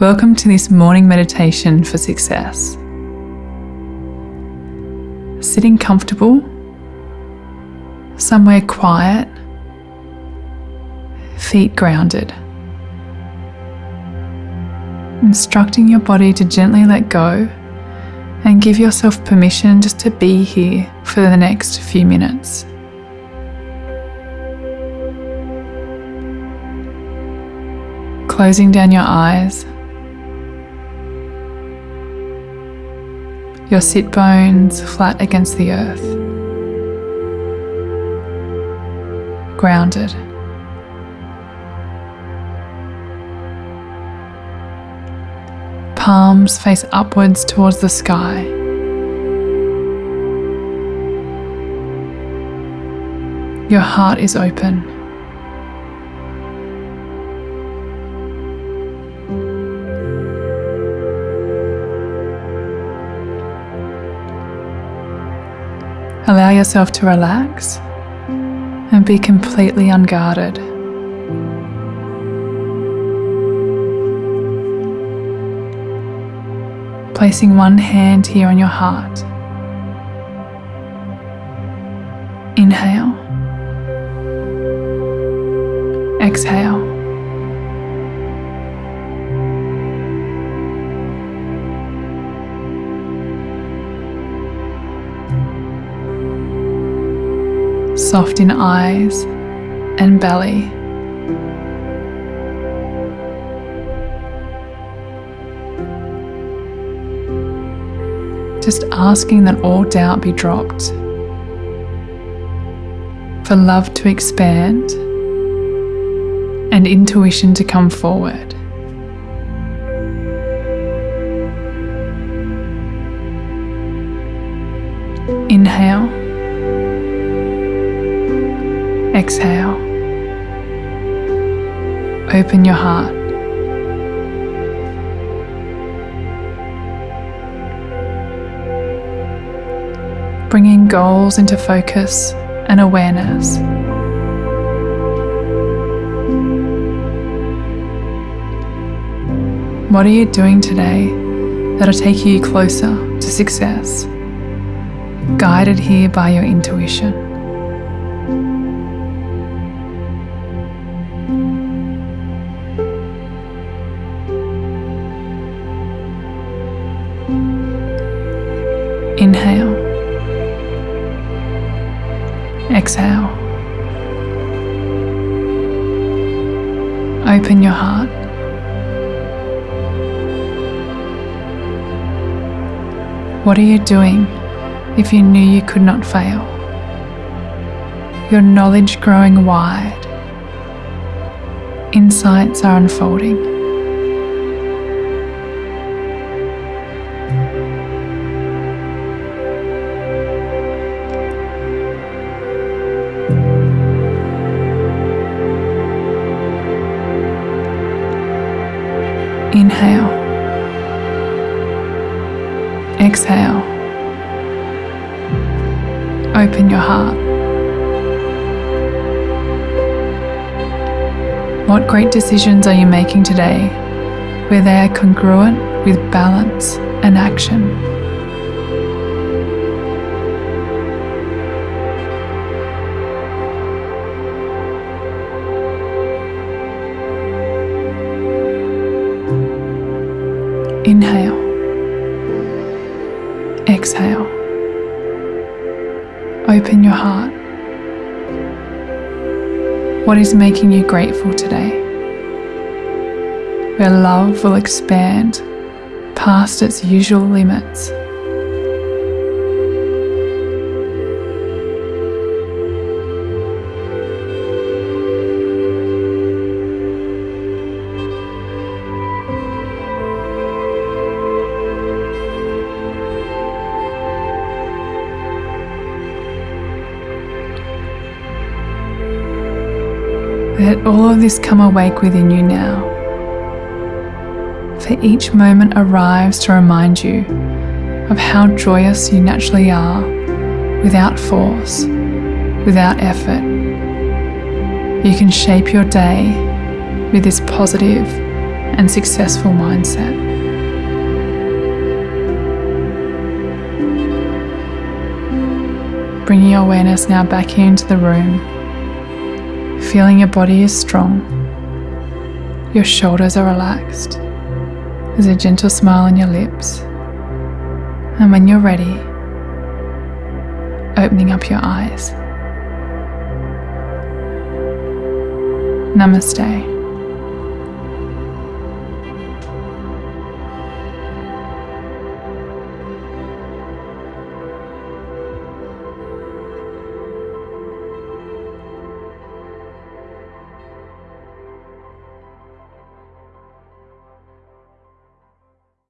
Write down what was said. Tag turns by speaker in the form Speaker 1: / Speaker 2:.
Speaker 1: Welcome to this morning meditation for success. Sitting comfortable, somewhere quiet, feet grounded. Instructing your body to gently let go and give yourself permission just to be here for the next few minutes. Closing down your eyes your sit bones flat against the earth. Grounded. Palms face upwards towards the sky. Your heart is open. Allow yourself to relax and be completely unguarded. Placing one hand here on your heart. Inhale. Exhale. Soft in eyes and belly. Just asking that all doubt be dropped, for love to expand and intuition to come forward. Inhale. Exhale. Open your heart. Bringing goals into focus and awareness. What are you doing today that'll take you closer to success? Guided here by your intuition. Exhale. Open your heart. What are you doing if you knew you could not fail? Your knowledge growing wide. Insights are unfolding. Inhale. Exhale. Open your heart. What great decisions are you making today where they are congruent with balance and action? Inhale. Exhale. Open your heart. What is making you grateful today? Where love will expand past its usual limits. Let all of this come awake within you now. For each moment arrives to remind you of how joyous you naturally are without force, without effort. You can shape your day with this positive and successful mindset. Bringing your awareness now back into the room, feeling your body is strong, your shoulders are relaxed, there's a gentle smile on your lips, and when you're ready, opening up your eyes. Namaste.